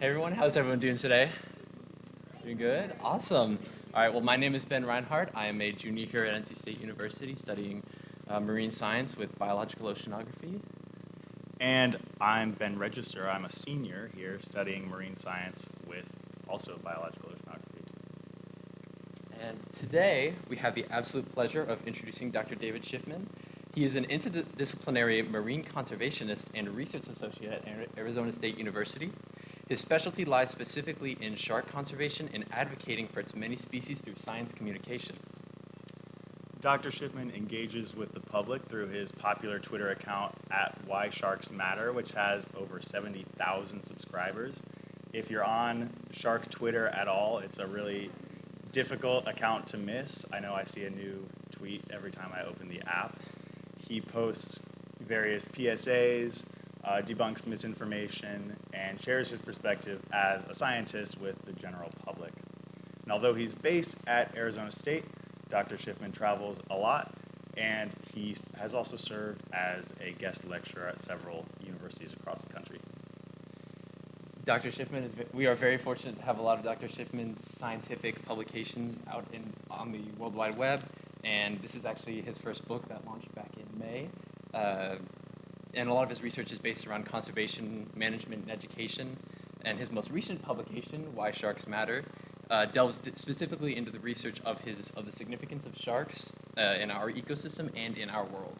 Hey everyone, how's everyone doing today? Doing good? Awesome. All right, well my name is Ben Reinhardt. I am a junior here at NC State University studying uh, marine science with biological oceanography. And I'm Ben Register. I'm a senior here studying marine science with also biological oceanography. And today we have the absolute pleasure of introducing Dr. David Schiffman. He is an interdisciplinary marine conservationist and research associate at Arizona State University. His specialty lies specifically in shark conservation and advocating for its many species through science communication. Dr. Schiffman engages with the public through his popular Twitter account at Why Sharks Matter, which has over 70,000 subscribers. If you're on shark Twitter at all, it's a really difficult account to miss. I know I see a new tweet every time I open the app. He posts various PSAs, uh, debunks misinformation, and shares his perspective as a scientist with the general public. And although he's based at Arizona State, Dr. Schiffman travels a lot, and he has also served as a guest lecturer at several universities across the country. Dr. Schiffman is, we are very fortunate to have a lot of Dr. Schiffman's scientific publications out in, on the World Wide Web, and this is actually his first book that launched back in May. Uh, and a lot of his research is based around conservation, management, and education. And his most recent publication, Why Sharks Matter, uh, delves specifically into the research of his of the significance of sharks uh, in our ecosystem and in our world.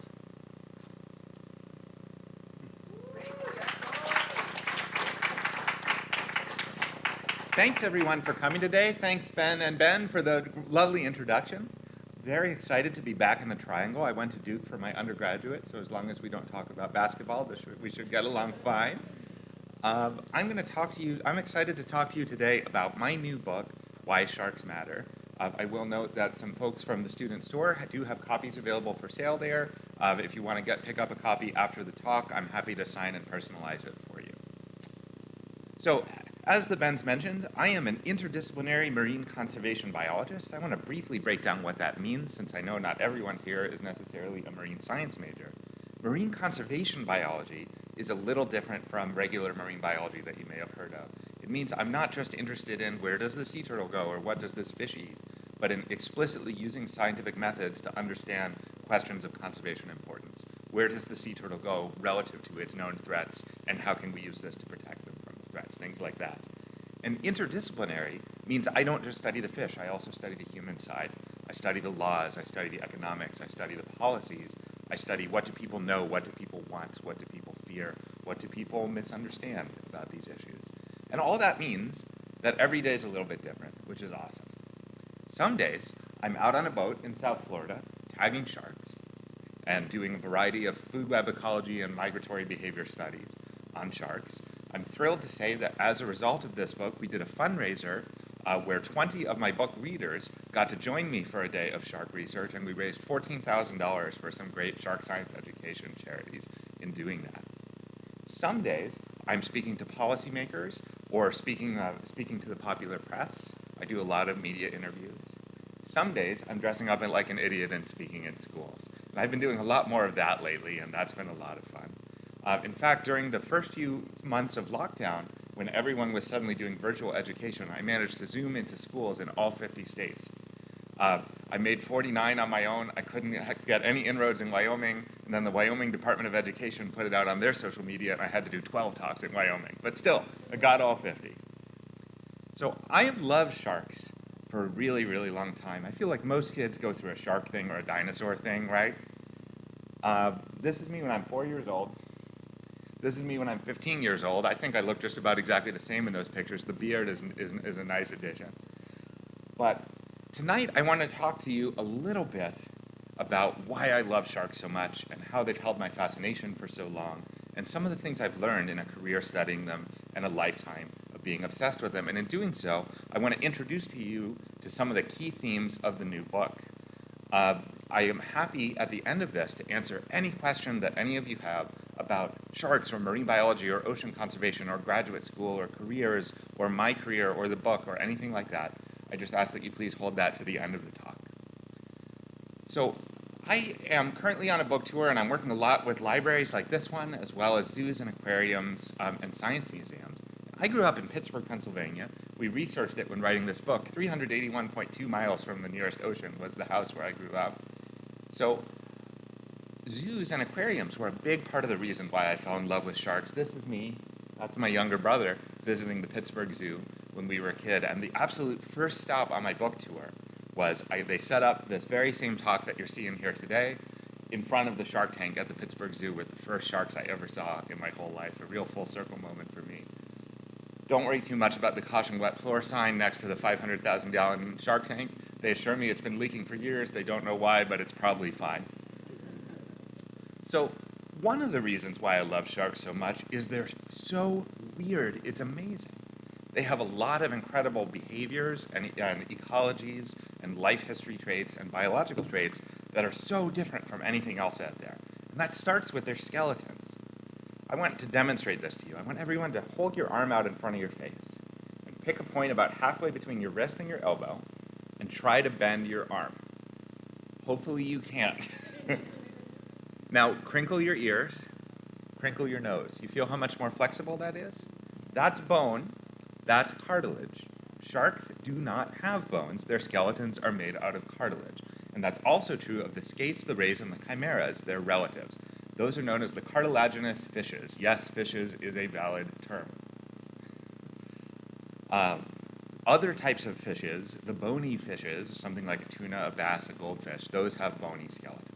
Thanks everyone for coming today. Thanks Ben and Ben for the lovely introduction very excited to be back in the Triangle. I went to Duke for my undergraduate, so as long as we don't talk about basketball, we should get along fine. Um, I'm going to talk to you, I'm excited to talk to you today about my new book, Why Sharks Matter. Uh, I will note that some folks from the student store do have copies available for sale there. Uh, if you want to get pick up a copy after the talk, I'm happy to sign and personalize it for you. So as the Ben's mentioned, I am an interdisciplinary marine conservation biologist. I want to briefly break down what that means since I know not everyone here is necessarily a marine science major. Marine conservation biology is a little different from regular marine biology that you may have heard of. It means I'm not just interested in where does the sea turtle go or what does this fish eat, but in explicitly using scientific methods to understand questions of conservation importance. Where does the sea turtle go relative to its known threats and how can we use this to protect things like that. And interdisciplinary means I don't just study the fish, I also study the human side. I study the laws, I study the economics, I study the policies, I study what do people know, what do people want, what do people fear, what do people misunderstand about these issues. And all that means that every day is a little bit different, which is awesome. Some days, I'm out on a boat in South Florida, tagging sharks, and doing a variety of food web ecology and migratory behavior studies on sharks. I'm thrilled to say that as a result of this book, we did a fundraiser uh, where 20 of my book readers got to join me for a day of shark research, and we raised $14,000 for some great shark science education charities in doing that. Some days, I'm speaking to policymakers or speaking, uh, speaking to the popular press. I do a lot of media interviews. Some days, I'm dressing up like an idiot and speaking in schools. And I've been doing a lot more of that lately, and that's been a lot of fun. Uh, in fact, during the first few months of lockdown, when everyone was suddenly doing virtual education, I managed to zoom into schools in all 50 states. Uh, I made 49 on my own. I couldn't get any inroads in Wyoming, and then the Wyoming Department of Education put it out on their social media, and I had to do 12 talks in Wyoming. But still, I got all 50. So I have loved sharks for a really, really long time. I feel like most kids go through a shark thing or a dinosaur thing, right? Uh, this is me when I'm four years old. This is me when I'm 15 years old. I think I look just about exactly the same in those pictures. The beard is, is, is a nice addition. But tonight I want to talk to you a little bit about why I love sharks so much and how they've held my fascination for so long and some of the things I've learned in a career studying them and a lifetime of being obsessed with them. And in doing so, I want to introduce to you to some of the key themes of the new book. Uh, I am happy at the end of this to answer any question that any of you have about sharks or marine biology or ocean conservation or graduate school or careers or my career or the book or anything like that, I just ask that you please hold that to the end of the talk. So I am currently on a book tour and I'm working a lot with libraries like this one as well as zoos and aquariums um, and science museums. I grew up in Pittsburgh, Pennsylvania. We researched it when writing this book. 381.2 miles from the nearest ocean was the house where I grew up. So zoos and aquariums were a big part of the reason why I fell in love with sharks. This is me. That's my younger brother visiting the Pittsburgh Zoo when we were a kid. And the absolute first stop on my book tour was I, they set up this very same talk that you're seeing here today in front of the shark tank at the Pittsburgh Zoo with the first sharks I ever saw in my whole life. A real full circle moment for me. Don't worry too much about the caution wet floor sign next to the 500,000 gallon shark tank. They assure me it's been leaking for years. They don't know why, but it's probably fine. So one of the reasons why I love sharks so much is they're so weird. It's amazing. They have a lot of incredible behaviors and, and ecologies and life history traits and biological traits that are so different from anything else out there. And that starts with their skeletons. I want to demonstrate this to you. I want everyone to hold your arm out in front of your face and pick a point about halfway between your wrist and your elbow and try to bend your arm. Hopefully you can't. now, crinkle your ears, crinkle your nose. You feel how much more flexible that is? That's bone, that's cartilage. Sharks do not have bones. Their skeletons are made out of cartilage. And that's also true of the skates, the rays, and the chimeras, their relatives. Those are known as the cartilaginous fishes. Yes, fishes is a valid term. Um, other types of fishes, the bony fishes, something like a tuna, a bass, a goldfish, those have bony skeletons.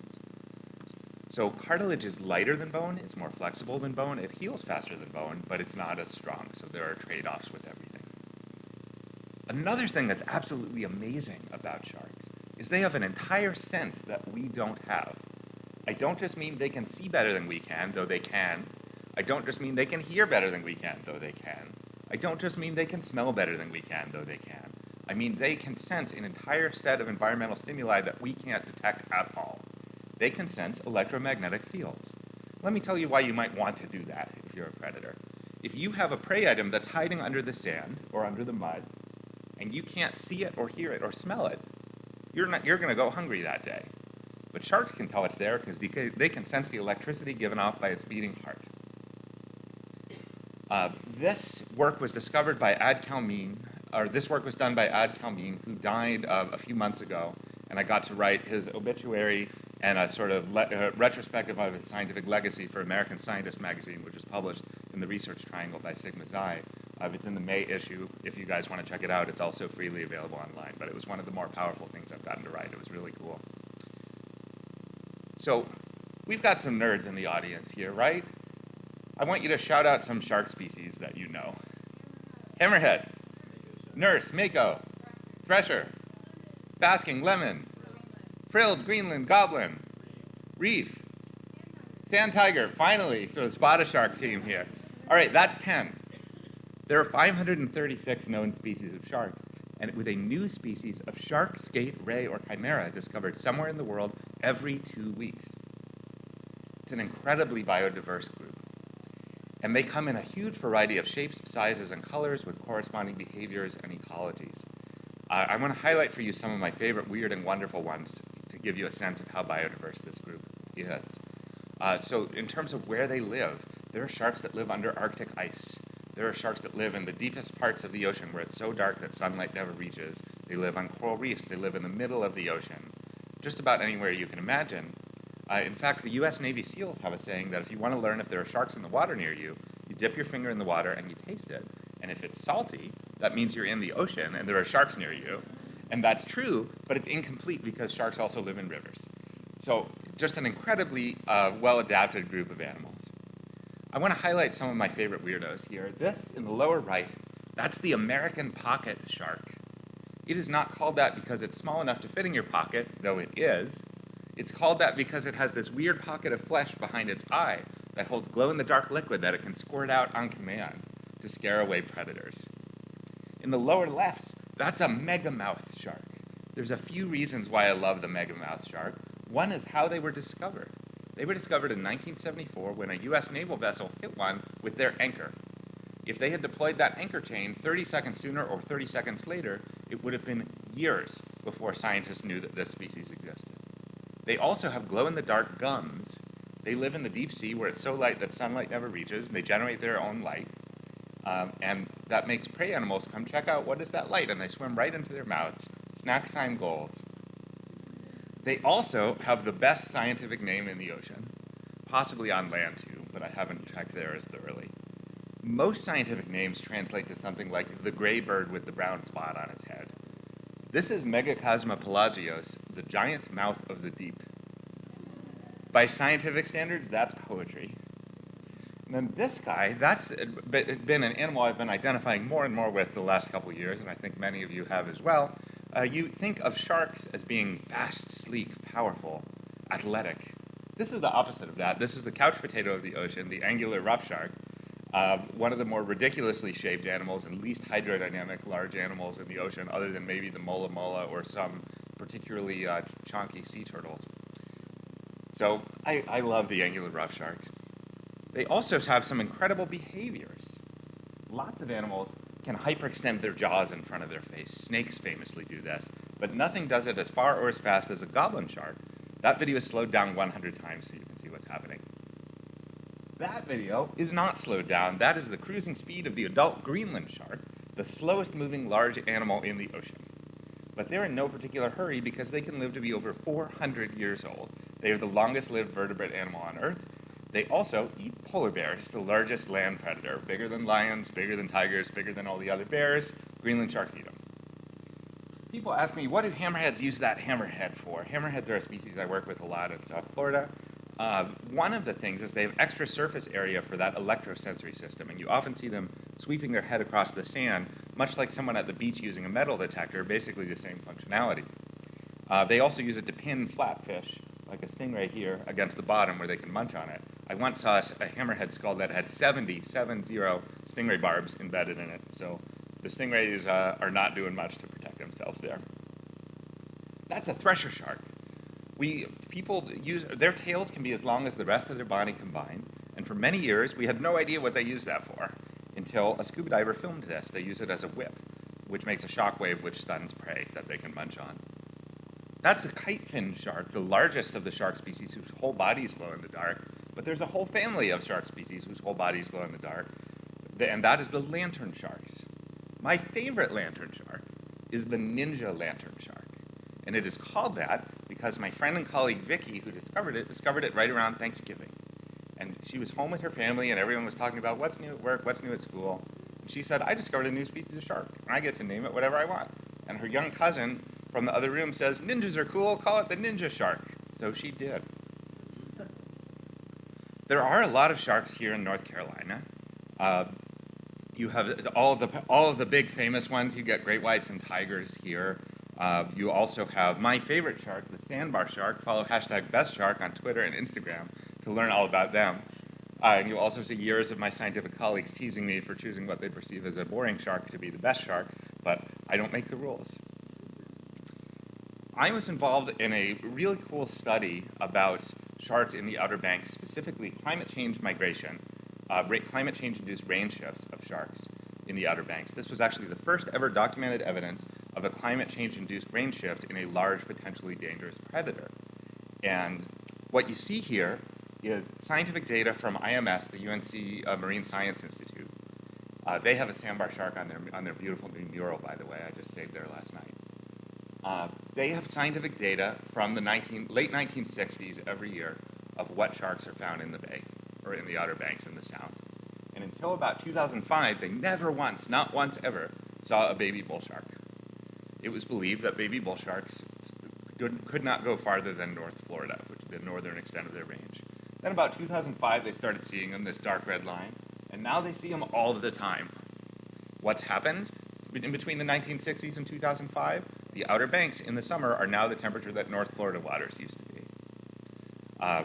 So cartilage is lighter than bone, it's more flexible than bone, it heals faster than bone, but it's not as strong, so there are trade-offs with everything. Another thing that's absolutely amazing about sharks is they have an entire sense that we don't have. I don't just mean they can see better than we can, though they can. I don't just mean they can hear better than we can, though they can. I don't just mean they can smell better than we can, though they can. I mean they can sense an entire set of environmental stimuli that we can't detect at all. They can sense electromagnetic fields. Let me tell you why you might want to do that if you're a predator. If you have a prey item that's hiding under the sand or under the mud, and you can't see it or hear it or smell it, you're, not, you're going to go hungry that day. But sharks can tell it's there because they can sense the electricity given off by its beating heart. Uh, this work was discovered by Ad Kalmijn, or this work was done by Ad Kalmijn, who died uh, a few months ago, and I got to write his obituary and a sort of uh, retrospective of his scientific legacy for American Scientist magazine, which was published in the Research Triangle by Sigma Xi. Uh, it's in the May issue. If you guys want to check it out, it's also freely available online. But it was one of the more powerful things I've gotten to write. It was really cool. So we've got some nerds in the audience here, right? I want you to shout out some shark species that you know. Hammerhead, nurse, mako, thresher, basking, lemon, frilled, Greenland, goblin, reef, sand tiger, finally, for the spotted shark team here. All right, that's 10. There are 536 known species of sharks, and with a new species of shark, skate, ray, or chimera discovered somewhere in the world every two weeks. It's an incredibly biodiverse group. And they come in a huge variety of shapes, sizes, and colors with corresponding behaviors and ecologies. Uh, I want to highlight for you some of my favorite weird and wonderful ones give you a sense of how biodiverse this group is. Uh, so in terms of where they live, there are sharks that live under Arctic ice. There are sharks that live in the deepest parts of the ocean where it's so dark that sunlight never reaches. They live on coral reefs. They live in the middle of the ocean. Just about anywhere you can imagine. Uh, in fact, the U.S. Navy SEALs have a saying that if you want to learn if there are sharks in the water near you, you dip your finger in the water and you taste it. And if it's salty, that means you're in the ocean and there are sharks near you. And that's true, but it's incomplete because sharks also live in rivers. So just an incredibly uh, well-adapted group of animals. I want to highlight some of my favorite weirdos here. This in the lower right, that's the American pocket shark. It is not called that because it's small enough to fit in your pocket, though it is. It's called that because it has this weird pocket of flesh behind its eye that holds glow-in-the-dark liquid that it can squirt out on command to scare away predators. In the lower left, that's a megamouth. There's a few reasons why I love the megamouth shark. One is how they were discovered. They were discovered in 1974 when a U.S. naval vessel hit one with their anchor. If they had deployed that anchor chain 30 seconds sooner or 30 seconds later, it would have been years before scientists knew that this species existed. They also have glow-in-the-dark gums. They live in the deep sea where it's so light that sunlight never reaches, and they generate their own light. Um, and that makes prey animals come check out what is that light, and they swim right into their mouths. Snack time goals. They also have the best scientific name in the ocean, possibly on land too, but I haven't checked there as thoroughly. Most scientific names translate to something like the gray bird with the brown spot on its head. This is Megachasma pelagios, the giant mouth of the deep. By scientific standards, that's poetry. And then this guy, that's been an animal I've been identifying more and more with the last couple years, and I think many of you have as well. Uh, you think of sharks as being fast, sleek, powerful, athletic. This is the opposite of that. This is the couch potato of the ocean, the angular rough shark, uh, one of the more ridiculously shaped animals and least hydrodynamic large animals in the ocean, other than maybe the mola mola or some particularly uh, chonky sea turtles. So I, I love the angular rough sharks. They also have some incredible behaviors. Lots of animals can hyperextend their jaws in front of their face. Snakes famously do this, but nothing does it as far or as fast as a goblin shark. That video is slowed down 100 times so you can see what's happening. That video is not slowed down. That is the cruising speed of the adult Greenland shark, the slowest moving large animal in the ocean. But they're in no particular hurry because they can live to be over 400 years old. They are the longest lived vertebrate animal on Earth. They also eat polar bears, the largest land predator, bigger than lions, bigger than tigers, bigger than all the other bears. Greenland sharks eat them. People ask me, what do hammerheads use that hammerhead for? Hammerheads are a species I work with a lot in South Florida. Uh, one of the things is they have extra surface area for that electrosensory system, and you often see them sweeping their head across the sand, much like someone at the beach using a metal detector, basically the same functionality. Uh, they also use it to pin flatfish like a stingray here, against the bottom where they can munch on it. I once saw a, hammerhead skull that had 70, 70 stingray barbs embedded in it. So the stingrays uh, are not doing much to protect themselves there. That's a thresher shark. We, people use, their tails can be as long as the rest of their body combined, and for many years we had no idea what they used that for until a scuba diver filmed this. They use it as a whip, which makes a shock wave which stuns prey that they can munch on. That's a kite fin shark, the largest of the shark species whose whole bodies glow in the dark. But there's a whole family of shark species whose whole bodies glow in the dark, and that is the lantern sharks. My favorite lantern shark is the ninja lantern shark. And it is called that because my friend and colleague Vicky, who discovered it, discovered it right around Thanksgiving. And she was home with her family, and everyone was talking about what's new at work, what's new at school. And she said, I discovered a new species of shark, and I get to name it whatever I want. And her young cousin from the other room says, Ninjas are cool, call it the ninja shark. So she did. There are a lot of sharks here in North Carolina. Uh, you have all of, the, all of the big famous ones. You get great whites and tigers here. Uh, you also have my favorite shark, the sandbar shark. Follow hashtag best shark on Twitter and Instagram to learn all about them. Uh, and you also see years of my scientific colleagues teasing me for choosing what they perceive as a boring shark to be the best shark, but I don't make the rules. I was involved in a really cool study about sharks in the Outer Banks, specifically climate change migration, uh, climate change-induced range shifts of sharks in the Outer Banks. This was actually the first ever documented evidence of a climate change-induced range shift in a large, potentially dangerous predator. And what you see here is scientific data from IMS, the UNC uh, Marine Science Institute. Uh, they have a sandbar shark on their, on their beautiful new mural, by the way. I just stayed there last night. They have scientific data from the 19, late 1960s every year of what sharks are found in the bay or in the Outer Banks in the south. And until about 2005, they never once, not once ever, saw a baby bull shark. It was believed that baby bull sharks could not go farther than North Florida, which is the northern extent of their range. Then about 2005, they started seeing them, this dark red line, and now they see them all the time. What's happened in between the 1960s and 2005? The Outer Banks in the summer are now the temperature that North Florida waters used to be. Uh,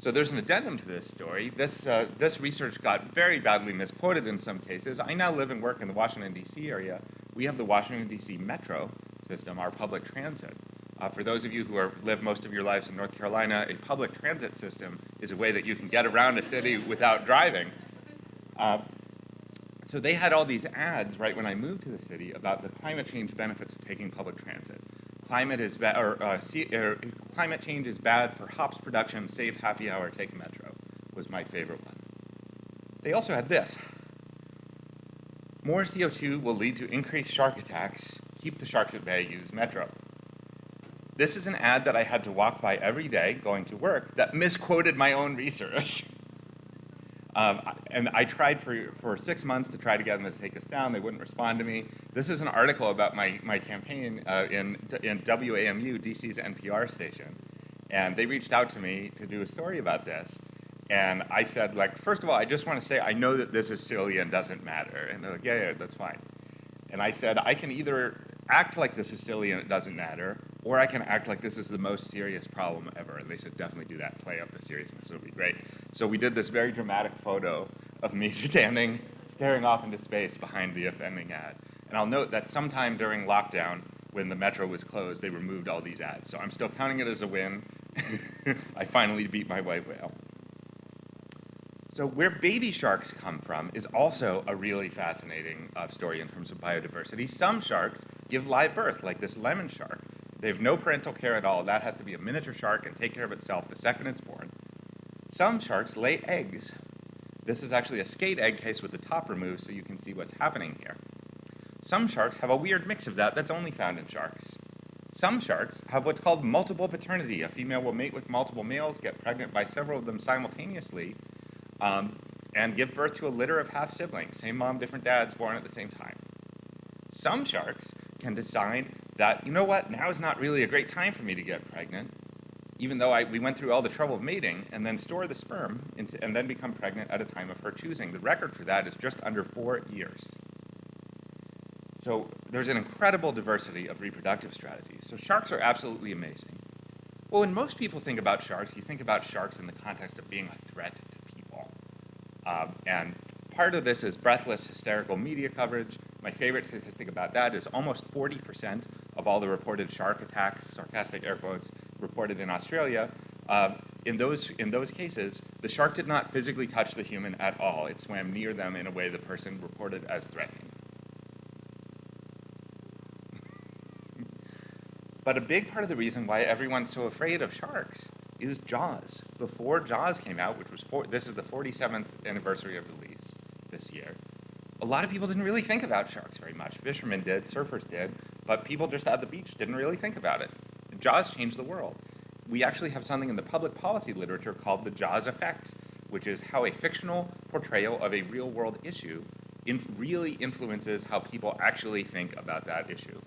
so there's an addendum to this story. This, uh, this research got very badly misquoted in some cases. I now live and work in the Washington, D.C. area. We have the Washington, D.C. Metro system, our public transit. Uh, for those of you who are, live most of your lives in North Carolina, a public transit system is a way that you can get around a city without driving. Uh, so they had all these ads right when I moved to the city about the climate change benefits of taking public transit. Climate is bad, or, uh, see, er, climate change is bad for hops production. Save happy hour. Take metro was my favorite one. They also had this. More CO2 will lead to increased shark attacks. Keep the sharks at bay, use Metro. This is an ad that I had to walk by every day going to work that misquoted my own research. Um, and I tried for, for six months to try to get them to take us down. They wouldn't respond to me. This is an article about my, my campaign uh, in, in WAMU, DC's NPR station. And they reached out to me to do a story about this. And I said, like, first of all, I just want to say I know that this is silly and doesn't matter. And they're like, yeah, yeah, that's fine. And I said, I can either act like this is silly and it doesn't matter, or I can act like this is the most serious problem ever. And they said, definitely do that, play up the seriousness, it'll be great. So we did this very dramatic photo of me standing, staring off into space behind the offending ad. And I'll note that sometime during lockdown, when the metro was closed, they removed all these ads. So I'm still counting it as a win. I finally beat my white whale. So where baby sharks come from is also a really fascinating uh, story in terms of biodiversity. Some sharks give live birth, like this lemon shark. They have no parental care at all. That has to be a miniature shark and take care of itself the second it's born. Some sharks lay eggs. This is actually a skate egg case with the top removed so you can see what's happening here. Some sharks have a weird mix of that that's only found in sharks. Some sharks have what's called multiple paternity. A female will mate with multiple males, get pregnant by several of them simultaneously, um, and give birth to a litter of half siblings, same mom, different dads, born at the same time. Some sharks can decide that, you know what, now is not really a great time for me to get pregnant, even though I, we went through all the trouble of mating, and then store the sperm into, and then become pregnant at a time of her choosing. The record for that is just under four years. So there's an incredible diversity of reproductive strategies. So sharks are absolutely amazing. Well, when most people think about sharks, you think about sharks in the context of being a threat to people. Um, and part of this is breathless, hysterical media coverage. My favorite statistic about that is almost 40% of all the reported shark attacks, sarcastic air quotes, reported in Australia, uh, in, those, in those cases, the shark did not physically touch the human at all. It swam near them in a way the person reported as threatening. but a big part of the reason why everyone's so afraid of sharks is Jaws. Before Jaws came out, which was, for, this is the 47th anniversary of release this year, a lot of people didn't really think about sharks very much. Fishermen did, surfers did, but people just at the beach didn't really think about it. Jaws changed the world. We actually have something in the public policy literature called the Jaws effect, which is how a fictional portrayal of a real world issue in really influences how people actually think about that issue.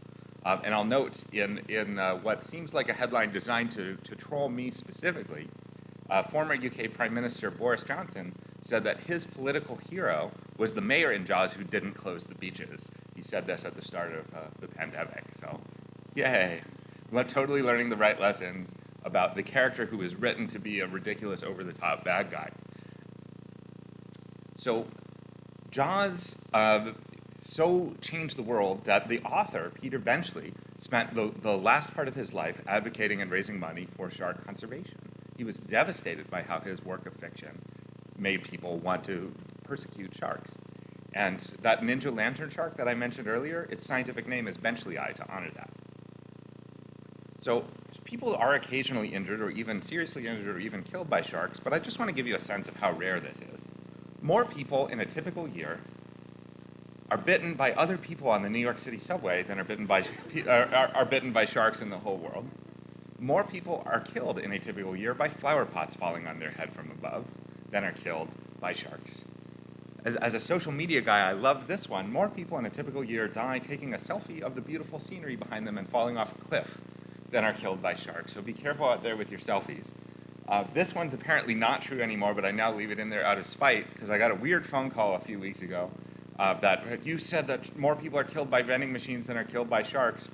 Um, and I'll note in, in uh, what seems like a headline designed to, to troll me specifically, uh, former UK Prime Minister Boris Johnson said that his political hero was the mayor in Jaws who didn't close the beaches. He said this at the start of uh, the pandemic, so yay. Totally learning the right lessons about the character who was written to be a ridiculous, over-the-top bad guy. So Jaws uh, so changed the world that the author, Peter Benchley, spent the, the last part of his life advocating and raising money for shark conservation. He was devastated by how his work of fiction made people want to persecute sharks. And that ninja lantern shark that I mentioned earlier, its scientific name is benchleyi to honor that. So people are occasionally injured or even seriously injured or even killed by sharks, but I just want to give you a sense of how rare this is. More people in a typical year are bitten by other people on the New York City subway than are bitten by, uh, are, are bitten by sharks in the whole world. More people are killed in a typical year by flower pots falling on their head from above than are killed by sharks. As, as, a social media guy, I love this one. More people in a typical year die taking a selfie of the beautiful scenery behind them and falling off a cliff than are killed by sharks. So be careful out there with your selfies. Uh, this one's apparently not true anymore, but I now leave it in there out of spite because I got a weird phone call a few weeks ago uh, that you said that more people are killed by vending machines than are killed by sharks.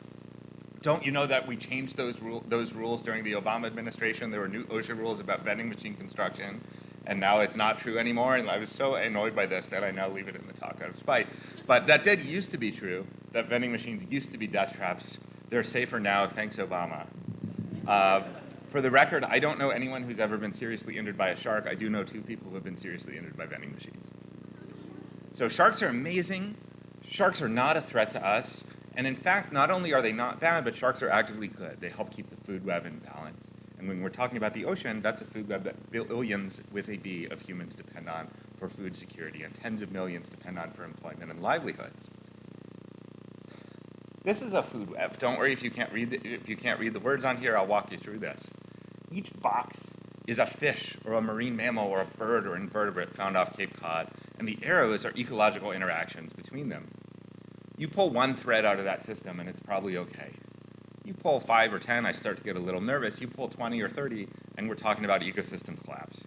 Don't you know that we changed those, rule, those rules during the Obama administration? There were new OSHA rules about vending machine construction, and now it's not true anymore. And I was so annoyed by this that I now leave it in the talk out of spite. But that did used to be true, that vending machines used to be death traps. They're safer now, thanks Obama. Uh, for the record, I don't know anyone who's ever been seriously injured by a shark. I do know two people who have been seriously injured by vending machines. So sharks are amazing. Sharks are not a threat to us. And in fact, not only are they not bad, but sharks are actively good. They help keep the food web in balance. And when we're talking about the ocean, that's a food web that billions with a B of humans depend on for for food security, and tens of millions depend on for employment and livelihoods. This is a food web. Don't worry if you can't read the, if you can't read the words on here. I'll walk you through this. Each box is a fish or a marine mammal or a bird or invertebrate found off Cape Cod, and the arrows are ecological interactions between them. You pull one thread out of that system and it's probably okay. You pull five or 10, I start to get a little nervous. You pull 20 or 30, and we're talking about ecosystem collapse.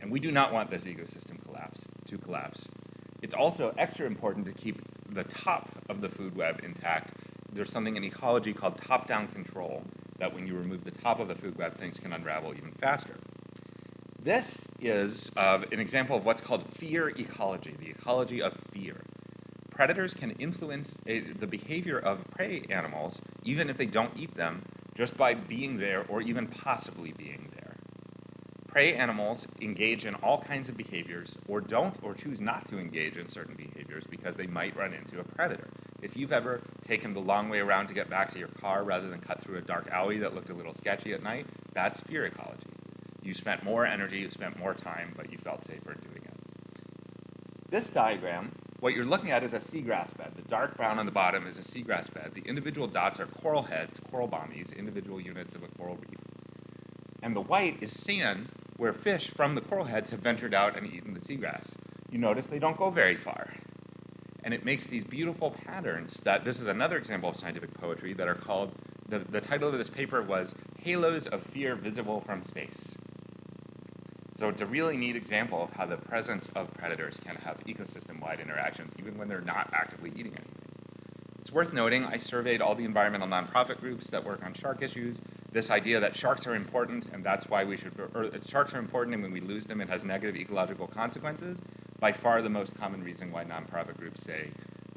And we do not want this ecosystem collapse to collapse. It's also extra important to keep the top of the food web intact. There's something in ecology called top-down control, that when you remove the top of the food web, things can unravel even faster. This is uh, an example of what's called fear ecology, the ecology of fear. Predators can influence a, the behavior of prey animals, even if they don't eat them, just by being there or even possibly being there. Prey animals engage in all kinds of behaviors or don't or choose not to engage in certain behaviors because they might run into a predator. If you've ever taken the long way around to get back to your car rather than cut through a dark alley that looked a little sketchy at night, that's fear ecology. You spent more energy, you spent more time, but you felt safer doing it. This diagram, what you're looking at is a seagrass bed. The dark brown on the bottom is a seagrass bed. The individual dots are coral heads, coral bommies, individual units of a coral reef. And the white is sand where fish from the coral heads have ventured out and eaten the seagrass. You notice they don't go very far. And it makes these beautiful patterns that, this is another example of scientific poetry that are called, the, the title of this paper was Halos of Fear Visible from Space. So it's a really neat example of how the presence of predators can have ecosystem-wide interactions, even when they're not actively eating anything. It's worth noting, I surveyed all the environmental nonprofit groups that work on shark issues. This idea that sharks are important, and that's why we should, or uh, sharks are important, and when we lose them, it has negative ecological consequences, by far the most common reason why nonprofit groups say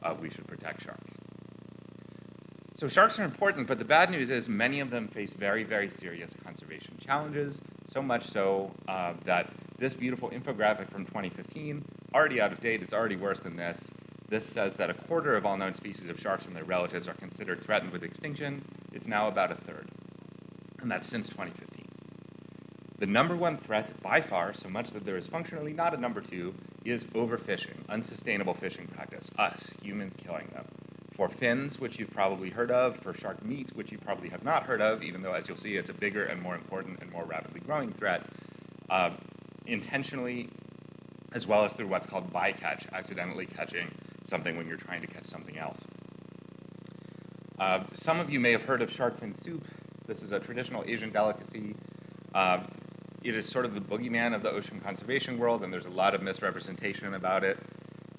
uh, we should protect sharks. So sharks are important, but the bad news is many of them face very, very serious conservation challenges, so much so uh, that this beautiful infographic from 2015, already out of date, it's already worse than this. This says that a quarter of all known species of sharks and their relatives are considered threatened with extinction. It's now about a third, and that's since 2015. The number one threat by far, so much that there is functionally not a number two, is overfishing, unsustainable fishing practice, us, humans killing them for fins, which you've probably heard of, for shark meat, which you probably have not heard of, even though, as you'll see, it's a bigger and more important and more rapidly growing threat, uh, intentionally, as well as through what's called bycatch, accidentally catching something when you're trying to catch something else. Uh, some of you may have heard of shark fin soup. This is a traditional Asian delicacy. Uh, it is sort of the boogeyman of the ocean conservation world, and there's a lot of misrepresentation about it.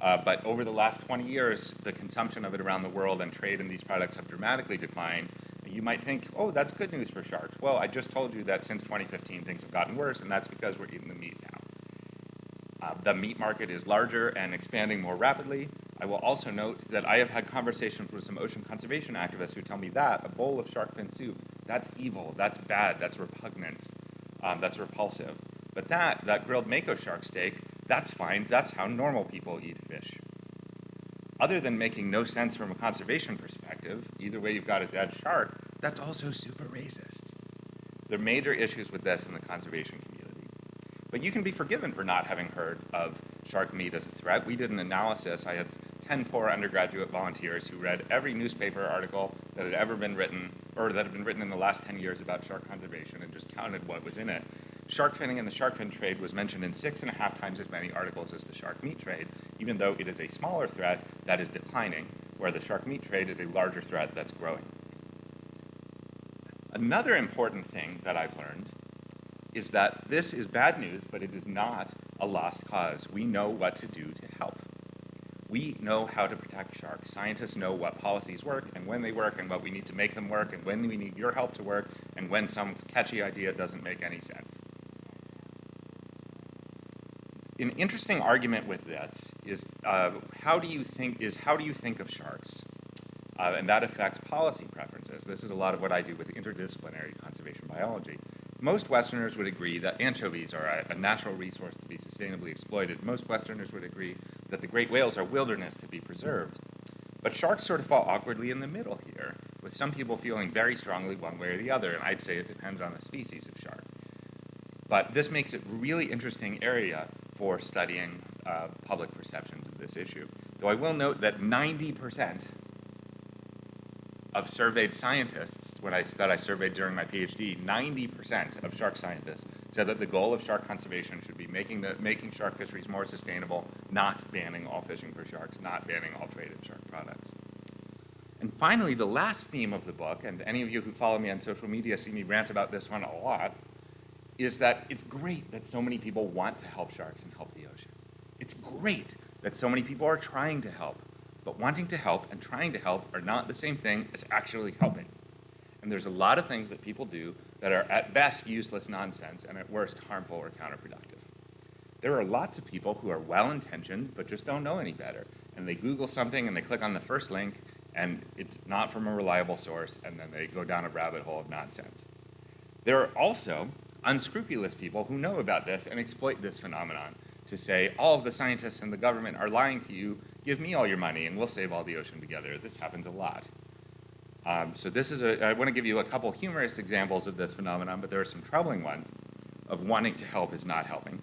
Uh, but over the last 20 years, the consumption of it around the world and trade in these products have dramatically declined. You might think, oh, that's good news for sharks. Well, I just told you that since 2015 things have gotten worse, and that's because we're eating the meat now. Uh, the meat market is larger and expanding more rapidly. I will also note that I have had conversations with some ocean conservation activists who tell me that a bowl of shark fin soup, that's evil, that's bad, that's repugnant, um, that's repulsive. But that, that grilled mako shark steak, that's fine. That's how normal people eat fish. Other than making no sense from a conservation perspective, either way you've got a dead shark, that's also super racist. There are major issues with this in the conservation community. But you can be forgiven for not having heard of shark meat as a threat. We did an analysis. I had 10 poor undergraduate volunteers who read every newspaper article that had ever been written, or that have been written in the last 10 years about shark conservation and just counted what was in it. Shark finning and the shark fin trade was mentioned in six and a half times as many articles as the shark meat trade, even though it is a smaller threat that is declining, where the shark meat trade is a larger threat that's growing. Another important thing that I've learned is that this is bad news, but it is not a lost cause. We know what to do to help. We know how to protect sharks. Scientists know what policies work when they work and what we need to make them work and when we need your help to work and when some catchy idea doesn't make any sense an interesting argument with this is uh, how do you think is how do you think of sharks, uh, and that affects policy preferences. This is a lot of what I do with interdisciplinary conservation biology. Most Westerners would agree that anchovies are a, a natural resource to be sustainably exploited. Most Westerners would agree that the great whales are wilderness to be preserved. But sharks sort of fall awkwardly in the middle here, with some people feeling very strongly one way or the other, and I'd say it depends on the species of shark. But this makes it a really interesting area for studying uh, public perceptions of this issue. Though I will note that 90% of surveyed scientists, when I, that I surveyed during my PhD, 90% of shark scientists said that the goal of shark conservation should be making, the, making shark fisheries more sustainable, not banning all fishing for sharks, not banning all traded shark products. Finally, the last theme of the book, and any of you who follow me on social media see me rant about this one a lot, is that it's great that so many people want to help sharks and help the ocean. It's great that so many people are trying to help, but wanting to help and trying to help are not the same thing as actually helping. And there's a lot of things that people do that are at best useless nonsense and at worst harmful or counterproductive. There are lots of people who are well-intentioned but just don't know any better. And they Google something and they click on the first link and it's not from a reliable source and then they go down a rabbit hole of nonsense. There are also unscrupulous people who know about this and exploit this phenomenon to say all of the scientists and the government are lying to you, give me all your money and we'll save all the ocean together. This happens a lot. Um, so this is a, I want to give you a couple humorous examples of this phenomenon, but there are some troubling ones of wanting to help is not helping.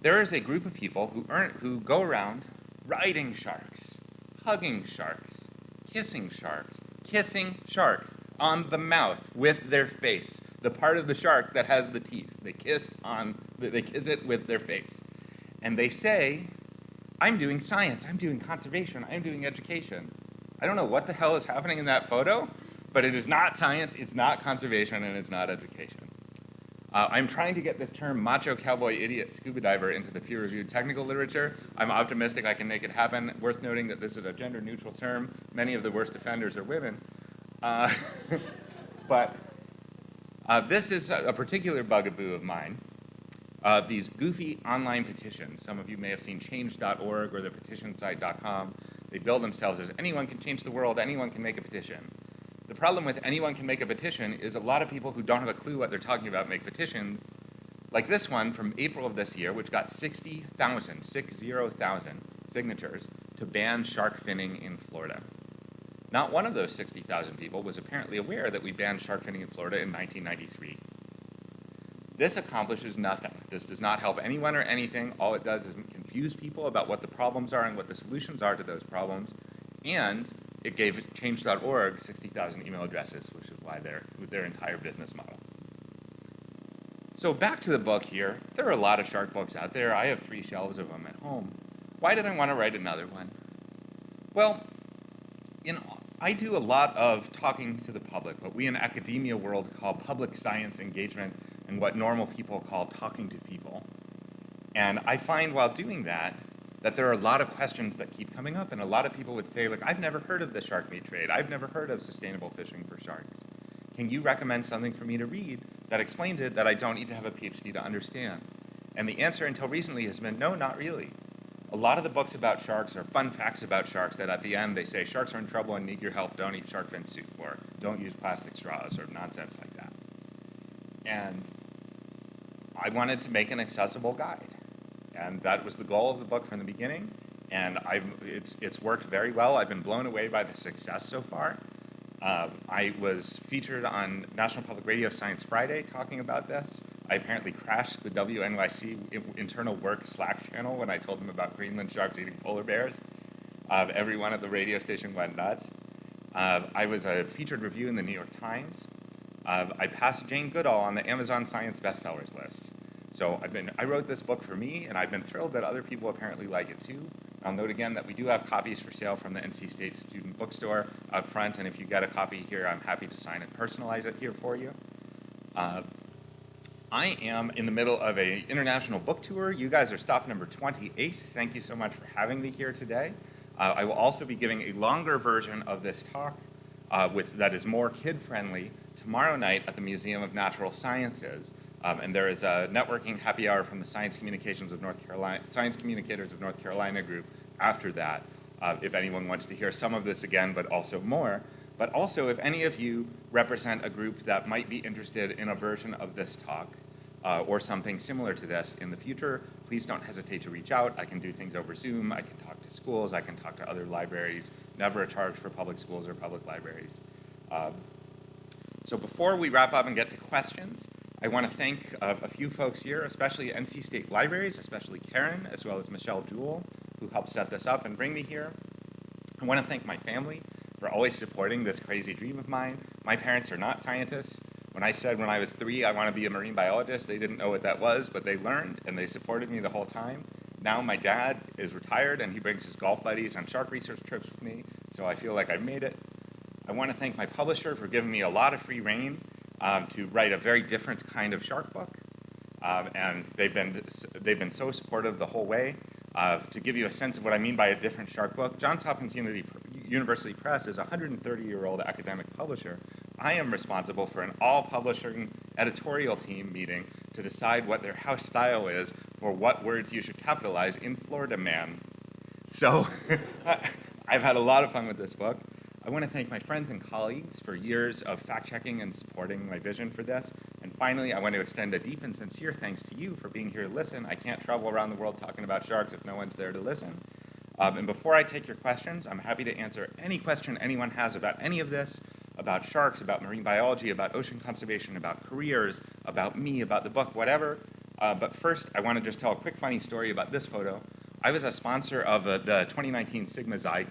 There is a group of people who, earn, who go around riding sharks, hugging sharks, kissing sharks, kissing sharks on the mouth with their face, the part of the shark that has the teeth. They kiss on, they kiss it with their face. And they say, I'm doing science, I'm doing conservation, I'm doing education. I don't know what the hell is happening in that photo, but it is not science, it's not conservation, and it's not education. Uh, I'm trying to get this term macho cowboy idiot scuba diver into the peer-reviewed technical literature. I'm optimistic I can make it happen. Worth noting that this is a gender neutral term. Many of the worst offenders are women. Uh, but uh, this is a, a, particular bugaboo of mine. Uh, these goofy online petitions. Some of you may have seen change.org or the petitionsite.com. They bill themselves as anyone can change the world, anyone can make a petition. The problem with anyone can make a petition is a lot of people who don't have a clue what they're talking about make petitions, like this one from April of this year, which got 60,000, 60,000 signatures to ban shark finning in Florida. Not one of those 60,000 people was apparently aware that we banned shark finning in Florida in 1993. This accomplishes nothing. This does not help anyone or anything. All it does is confuse people about what the problems are and what the solutions are to those problems, and it gave change.org 60,000 email addresses, which is why they're their entire business model. So back to the book here. There are a lot of shark books out there. I have three shelves of them at home. Why did I want to write another one? Well, know, I do a lot of talking to the public, what we in academia world call public science engagement and what normal people call talking to people. And I find while doing that, that there are a lot of questions that keep coming up, and a lot of people would say, like, I've never heard of the shark meat trade. I've never heard of sustainable fishing for sharks. Can you recommend something for me to read that explains it that I don't need to have a PhD to understand? And the answer until recently has been, no, not really. A lot of the books about sharks are fun facts about sharks that at the end they say, sharks are in trouble and need your help, don't eat shark fin soup, or don't use plastic straws, or nonsense like that. And I wanted to make an accessible guide. And that was the goal of the book from the beginning. And I've, it's, it's worked very well. I've been blown away by the success so far. Uh, I was featured on National Public Radio Science Friday talking about this. I apparently crashed the WNYC internal work Slack channel when I told them about Greenland sharks eating polar bears. Uh, everyone at the radio station went nuts. Uh, I was a featured review in the New York Times. Uh, I passed Jane Goodall on the Amazon Science bestsellers list. So I've been, I wrote this book for me, and I've been thrilled that other people apparently like it too. I'll note again that we do have copies for sale from the NC State Student Bookstore up front, and if you get a copy here, I'm happy to sign and personalize it here for you. Uh, I am in the middle of an international book tour. You guys are stop number 28. Thank you so much for having me here today. Uh, I will also be giving a longer version of this talk uh, with, that is more kid-friendly tomorrow night at the Museum of Natural Sciences. Um, and there is a networking happy hour from the Science Communications of North Carolina, Science Communicators of North Carolina group after that, uh, if anyone wants to hear some of this again, but also more. But also, if any of you represent a group that might be interested in a version of this talk, uh, or something similar to this in the future, please don't hesitate to reach out. I can do things over Zoom, I can talk to schools, I can talk to other libraries, never a charge for public schools or public libraries. Um, so before we wrap up and get to questions, I want to thank uh, a few folks here, especially NC State Libraries, especially Karen, as well as Michelle Jewell, who helped set this up and bring me here. I want to thank my family for always supporting this crazy dream of mine. My parents are not scientists. When I said when I was three I want to be a marine biologist, they didn't know what that was, but they learned and they supported me the whole time. Now my dad is retired and he brings his golf buddies on shark research trips with me, so I feel like I made it. I want to thank my publisher for giving me a lot of free reign um, to write a very different kind of shark book. Um, and they've been, they've been so supportive the whole way. Uh, to give you a sense of what I mean by a different shark book, Johns Hopkins University Press is a 130-year-old academic publisher. I am responsible for an all-publishing editorial team meeting to decide what their house style is for what words you should capitalize in Florida Man. So I've had a lot of fun with this book. I want to thank my friends and colleagues for years of fact-checking and supporting my vision for this. And finally, I want to extend a deep and sincere thanks to you for being here to listen. I can't travel around the world talking about sharks if no one's there to listen. Um, and before I take your questions, I'm happy to answer any question anyone has about any of this, about sharks, about marine biology, about ocean conservation, about careers, about me, about the book, whatever. Uh, but first, I want to just tell a quick funny story about this photo. I was a sponsor of uh, the 2019 Sigma Xi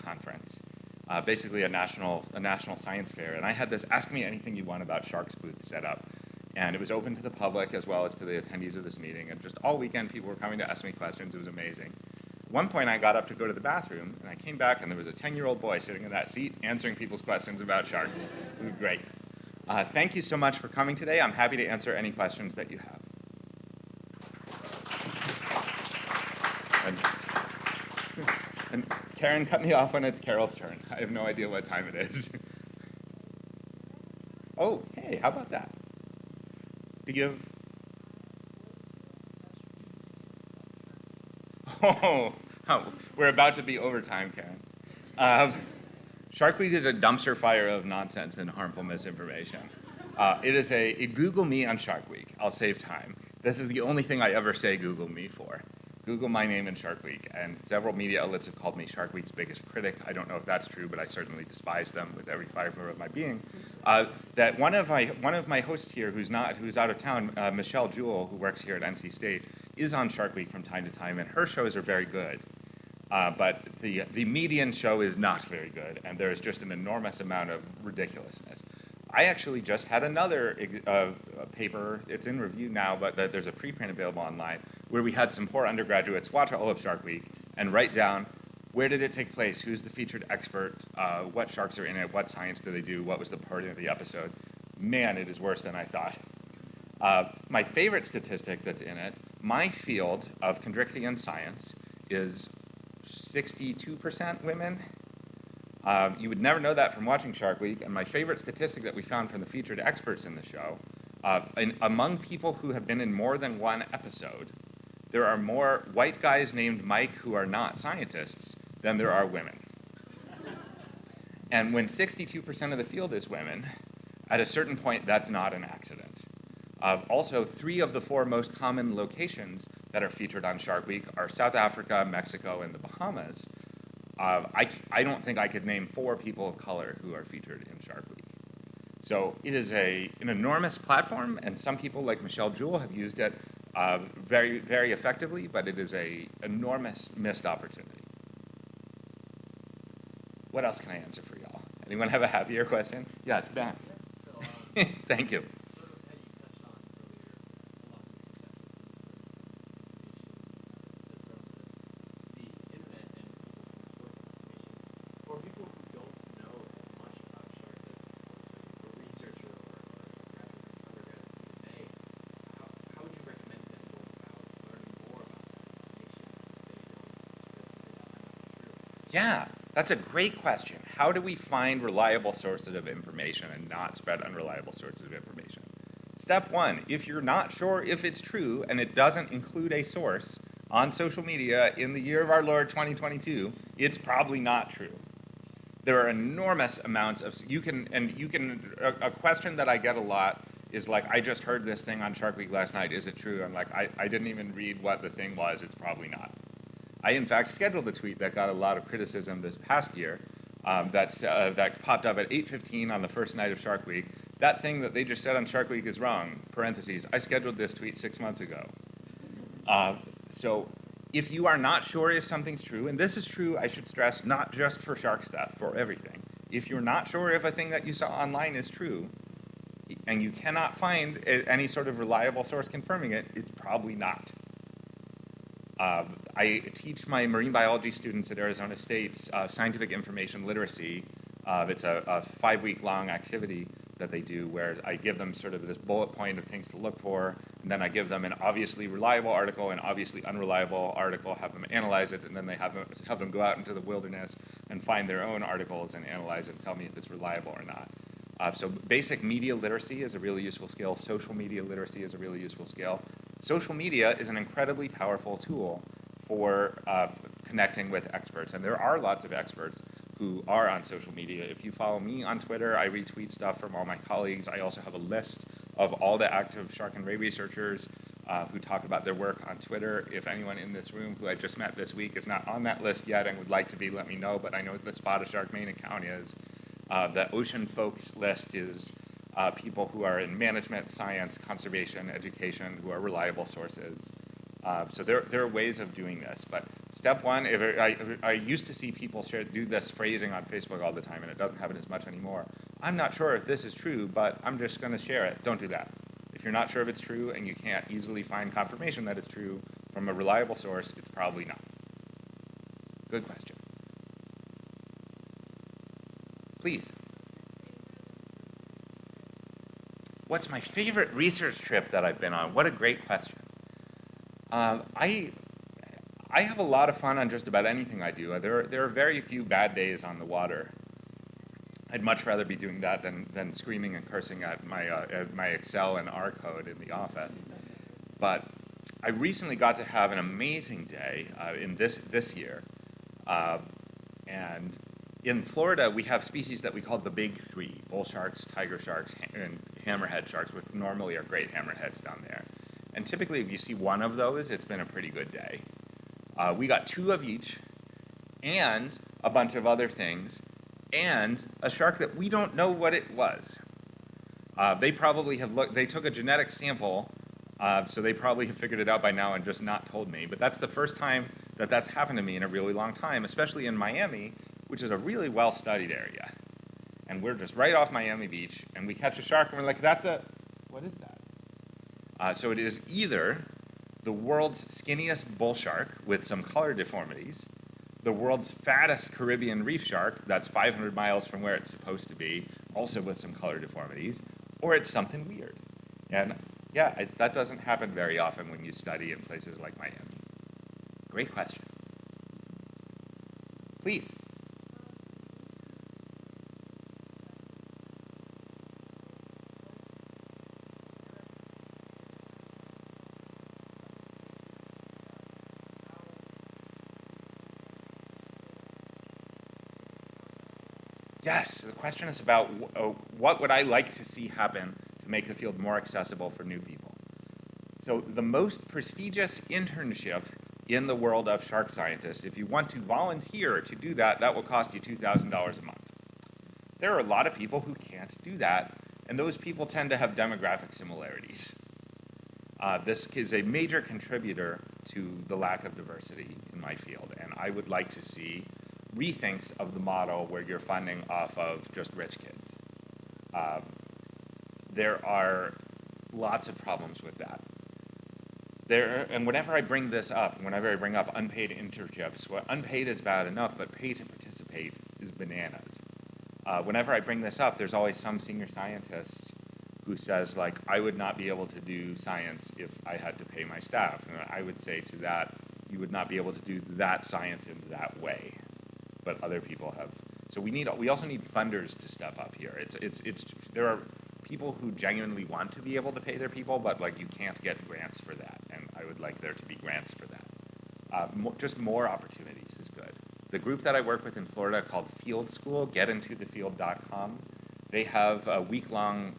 uh, basically a national, a national science fair. And I had this Ask Me Anything You Want About Sharks booth set up. And it was open to the public as well as to the attendees of this meeting. And just all weekend, people were coming to ask me questions. It was amazing. At one point, I got up to go to the bathroom, and I came back, and there was a 10-year-old boy sitting in that seat answering people's questions about sharks. It was great. Uh, thank you so much for coming today. I'm happy to answer any questions that you have. And, and Karen cut me off when it's Carol's turn. I have no idea what time it is. oh, hey, how about that? To give. Oh, oh we're about to be overtime, Karen. Um, Shark Week is a dumpster fire of nonsense and harmful misinformation. Uh, it is a, a Google me on Shark Week. I'll save time. This is the only thing I ever say Google me for. Google my name in Shark Week, and several media outlets have called me Shark Week's biggest critic. I don't know if that's true, but I certainly despise them with every fiber of my being. Uh, that one of my one of my hosts here, who's not who's out of town, uh, Michelle Jewell, who works here at NC State, is on Shark Week from time to time, and her shows are very good. Uh, but the the median show is not very good, and there is just an enormous amount of ridiculousness. I actually just had another uh, paper, it's in review now, but there's a preprint available online, where we had some poor undergraduates watch all of Shark Week and write down where did it take place, who's the featured expert, uh, what sharks are in it, what science do they do, what was the part of the episode. Man, it is worse than I thought. Uh, my favorite statistic that's in it, my field of chondrichthyan science is 62% women, um, you would never know that from watching Shark Week, and my favorite statistic that we found from the featured experts in the show, uh, in, among people who have been in more than one episode, there are more white guys named Mike who are not scientists than there are women. And when 62% of the field is women, at a certain point, that's not an accident. Uh, also, three of the four most common locations that are featured on Shark Week are South Africa, Mexico, and the Bahamas. Uh, I, I don't think I could name four people of color who are featured in Shark Week. So it is a, an enormous platform, and some people like Michelle Jewell have used it uh, very, very effectively, but it is a enormous missed opportunity. What else can I answer for y'all? Anyone have a happier question? Yes, Ben. Um, Thank you. Yeah, that's a great question. How do we find reliable sources of information and not spread unreliable sources of information? Step one, if you're not sure if it's true and it doesn't include a source on social media in the year of our Lord 2022, it's probably not true. There are enormous amounts of, you can, and you can, a, a question that I get a lot is like, I just heard this thing on Shark Week last night, is it true? I'm like, I, I didn't even read what the thing was, it's probably not. I, in fact, scheduled a tweet that got a lot of criticism this past year um, that's, uh, that popped up at 8.15 on the first night of Shark Week that thing that they just said on Shark Week is wrong, parentheses, I scheduled this tweet six months ago. Uh, so if you are not sure if something's true, and this is true, I should stress, not just for shark stuff, for everything. If you're not sure if a thing that you saw online is true, and you cannot find any sort of reliable source confirming it, it's probably not. Uh, I teach my marine biology students at Arizona State's uh, scientific information literacy. Uh, it's a, a five-week-long activity that they do where I give them sort of this bullet point of things to look for, and then I give them an obviously reliable article, an obviously unreliable article, have them analyze it, and then they have them, have them go out into the wilderness and find their own articles and analyze it and tell me if it's reliable or not. Uh, so basic media literacy is a really useful skill. Social media literacy is a really useful skill. Social media is an incredibly powerful tool for uh, connecting with experts, and there are lots of experts who are on social media. If you follow me on Twitter, I retweet stuff from all my colleagues. I also have a list of all the active shark and ray researchers uh, who talk about their work on Twitter. If anyone in this room who I just met this week is not on that list yet and would like to be, let me know, but I know the Spot Shark main account is. Uh, the Ocean Folks list is uh, people who are in management, science, conservation, education, who are reliable sources. Uh, so there, there are ways of doing this, but step one, if it, I, I used to see people share, do this phrasing on Facebook all the time, and it doesn't happen as much anymore. I'm not sure if this is true, but I'm just going to share it. Don't do that. If you're not sure if it's true and you can't easily find confirmation that it's true from a reliable source, it's probably not. Good question. Please. What's my favorite research trip that I've been on? What a great question. Um, I, I have a lot of fun on just about anything I do. There are, there are very few bad days on the water. I'd much rather be doing that than, than screaming and cursing at my, uh, at my Excel and R code in the office. But I recently got to have an amazing day uh, in this, this year. Uh, and in Florida, we have species that we call the big three, bull sharks, tiger sharks, and hammerhead sharks, which normally are great hammerheads down there. And typically, if you see one of those, it's been a pretty good day. Uh, we got two of each, and a bunch of other things, and a shark that we don't know what it was. Uh, they probably have looked, they took a genetic sample, uh, so they probably have figured it out by now and just not told me. But that's the first time that that's happened to me in a really long time, especially in Miami, which is a really well studied area. And we're just right off Miami Beach, and we catch a shark, and we're like, that's a, what is that? Uh, so it is either the world's skinniest bull shark with some color deformities, the world's fattest Caribbean reef shark, that's 500 miles from where it's supposed to be, also with some color deformities, or it's something weird. And yeah, I, that doesn't happen very often when you study in places like Miami. Great question. Please. Yes, the question is about uh, what would I like to see happen to make the field more accessible for new people. So the most prestigious internship in the world of shark scientists, if you want to volunteer to do that, that will cost you $2,000 a month. There are a lot of people who can't do that, and those people tend to have demographic similarities. Uh, this is a major contributor to the lack of diversity in my field, and I would like to see rethinks of the model where you're funding off of just rich kids. Um, there are lots of problems with that. There, and whenever I bring this up, whenever I bring up unpaid internships, well, unpaid is bad enough, but pay to participate is bananas. Uh, whenever I bring this up, there's always some senior scientist who says, like, I would not be able to do science if I had to pay my staff. And I would say to that, you would not be able to do that science in that way, but other people have. So we need, we also need funders to step up here. It's, it's, it's, there are people who genuinely want to be able to pay their people, but like you can't get grants for that, and I would like there to be grants for that. Uh, mo- just more opportunities is good. The group that I work with in Florida called Field School, getintothefield.com, they have a week-long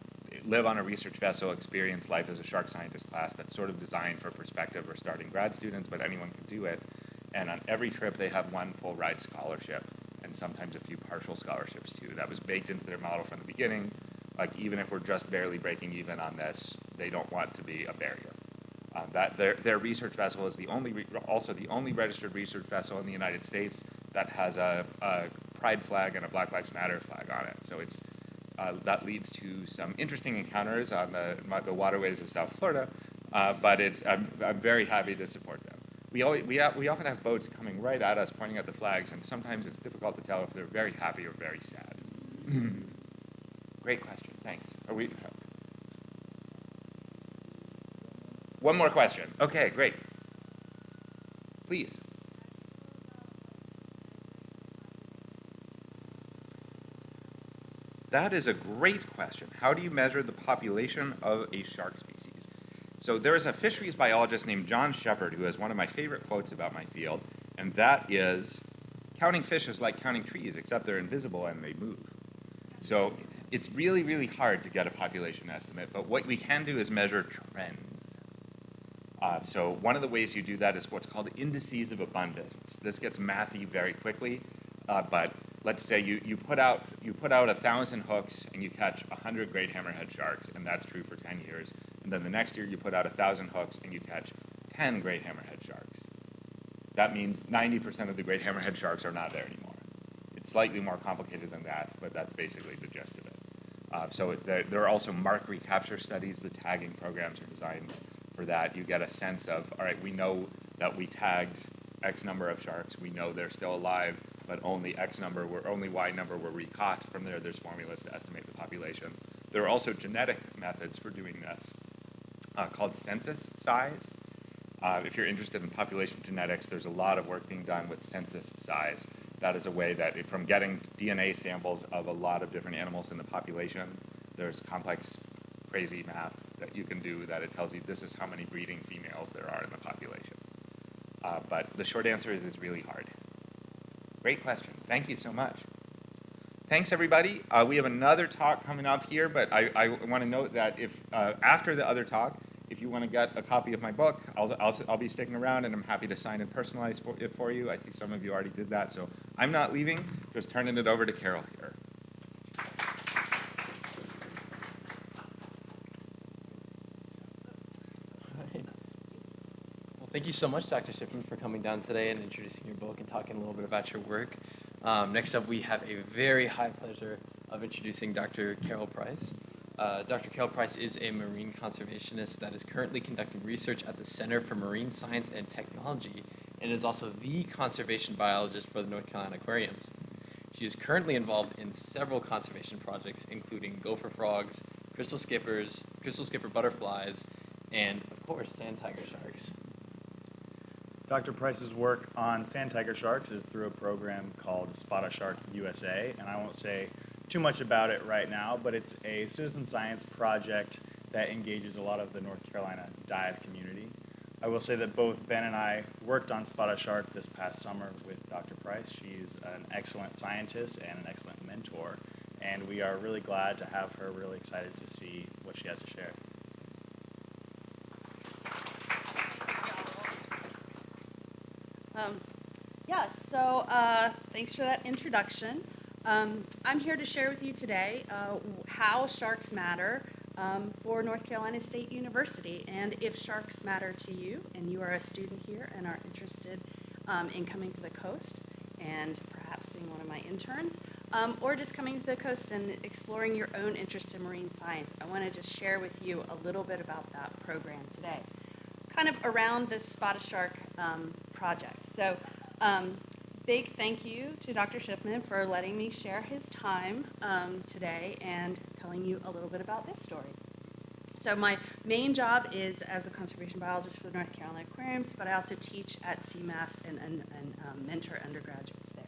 live on a research vessel experience life as a shark scientist class that's sort of designed for prospective or starting grad students, but anyone can do it. And on every trip, they have one full ride scholarship and sometimes a few partial scholarships too. That was baked into their model from the beginning. Like even if we're just barely breaking even on this, they don't want to be a barrier. Uh, that their, their research vessel is the only, re- also the only registered research vessel in the United States that has a, a pride flag and a Black Lives Matter flag on it. So it's, uh, that leads to some interesting encounters on the, the waterways of South Florida, uh, but it's, I'm, I'm very happy to. We, always, we, have, we often have boats coming right at us pointing at the flags, and sometimes it's difficult to tell if they're very happy or very sad. Hmm. Great question, thanks. Are we, one more question. Okay, great. Please. That is a great question. How do you measure the population of a shark species? So there's a fisheries biologist named John Shepherd who has one of my favorite quotes about my field, and that is, counting fish is like counting trees, except they're invisible and they move. So it's really, really hard to get a population estimate, but what we can do is measure trends. Uh, so one of the ways you do that is what's called indices of abundance. This gets mathy very quickly, uh, but let's say you, you put out you put out a thousand hooks and you catch a hundred great hammerhead sharks, and that's true for ten years. And then the next year you put out a thousand hooks and you catch ten great hammerhead sharks. That means 90% of the great hammerhead sharks are not there anymore. It's slightly more complicated than that, but that's basically the gist of it. Uh, so there, there are also mark recapture studies. The tagging programs are designed for that. You get a sense of, all right, we know that we tagged X number of sharks. We know they're still alive, but only X number were, only Y number were recaught. From there, there's formulas to estimate the population. There are also genetic methods for doing this uh, called census size. Uh, if you're interested in population genetics, there's a lot of work being done with census size. That is a way that, from getting DNA samples of a lot of different animals in the population, there's complex, crazy math that you can do that it tells you this is how many breeding females there are in the population. Uh, but the short answer is it's really hard. Great question. Thank you so much. Thanks, everybody. Uh, we have another talk coming up here, but I, I want to note that if uh, after the other talk, want to get a copy of my book, I'll, I'll, I'll be sticking around and I'm happy to sign and personalize for, it for you. I see some of you already did that, so I'm not leaving, just turning it over to Carol here. Well, thank you so much, Dr. Shiffman, for coming down today and introducing your book and talking a little bit about your work. Um, next up, we have a very high pleasure of introducing Dr. Carol Price. Uh, Dr. Carol Price is a marine conservationist that is currently conducting research at the Center for Marine Science and Technology and is also the conservation biologist for the North Carolina Aquariums. She is currently involved in several conservation projects, including gopher frogs, crystal skippers, crystal skipper butterflies, and of course, sand tiger sharks. Dr. Price's work on sand tiger sharks is through a program called Spot a Shark USA, and I won't say too much about it right now, but it's a citizen science project that engages a lot of the North Carolina dive community. I will say that both Ben and I worked on Spot a Shark this past summer with Dr. Price. She's an excellent scientist and an excellent mentor, and we are really glad to have her, really excited to see what she has to share. Um, yeah, so uh, thanks for that introduction. Um, I'm here to share with you today uh, how sharks matter um, for North Carolina State University. And if sharks matter to you and you are a student here and are interested um, in coming to the coast and perhaps being one of my interns, um, or just coming to the coast and exploring your own interest in marine science, I want to just share with you a little bit about that program today kind of around this Spot a Shark um, project. So, um, big thank you to Dr. Shiffman for letting me share his time um, today and telling you a little bit about this story. So, my main job is as the conservation biologist for the North Carolina Aquariums, but I also teach at CMAST and, and, and um, mentor undergraduates there.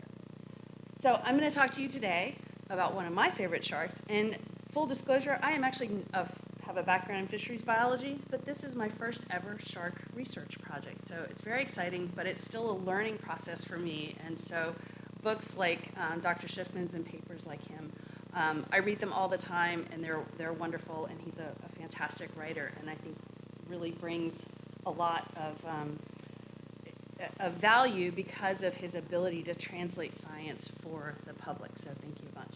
So, I'm going to talk to you today about one of my favorite sharks. And full disclosure, I am actually a have a background in fisheries biology, but this is my first ever shark research project. So it's very exciting, but it's still a learning process for me. And so books like um, Dr. Shiffman's and papers like him, um, I read them all the time, and they're they're wonderful. And he's a, a fantastic writer, and I think really brings a lot of um, of value because of his ability to translate science for the public. So thank you a bunch.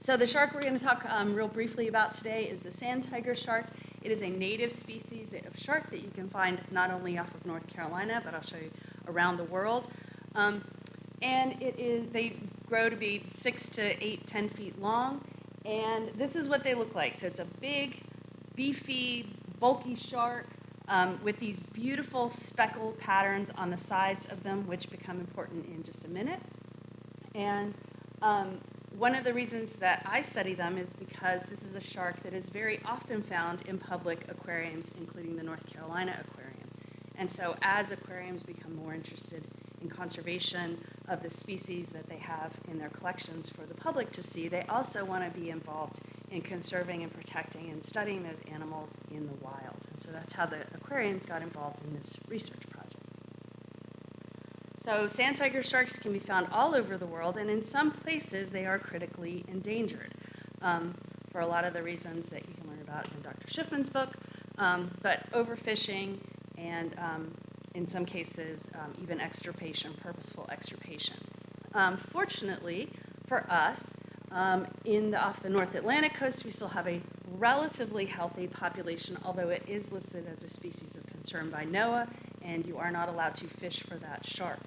So the shark we're going to talk um, real briefly about today is the sand tiger shark. It is a native species of shark that you can find not only off of North Carolina, but I'll show you around the world. Um, and it is they grow to be six to eight, ten feet long, and this is what they look like. So it's a big, beefy, bulky shark um, with these beautiful speckle patterns on the sides of them, which become important in just a minute. And um, one of the reasons that I study them is because this is a shark that is very often found in public aquariums, including the North Carolina Aquarium. And so as aquariums become more interested in conservation of the species that they have in their collections for the public to see, they also want to be involved in conserving and protecting and studying those animals in the wild. And so that's how the aquariums got involved in this research project. So sand tiger sharks can be found all over the world, and in some places they are critically endangered um, for a lot of the reasons that you can learn about in Dr. Shiffman's book. Um, but overfishing and um, in some cases um, even extirpation, purposeful extirpation. Um, fortunately for us, in the, off the North Atlantic coast, we still have a relatively healthy population, although it is listed as a species of concern by NOAA, and you are not allowed to fish for that shark.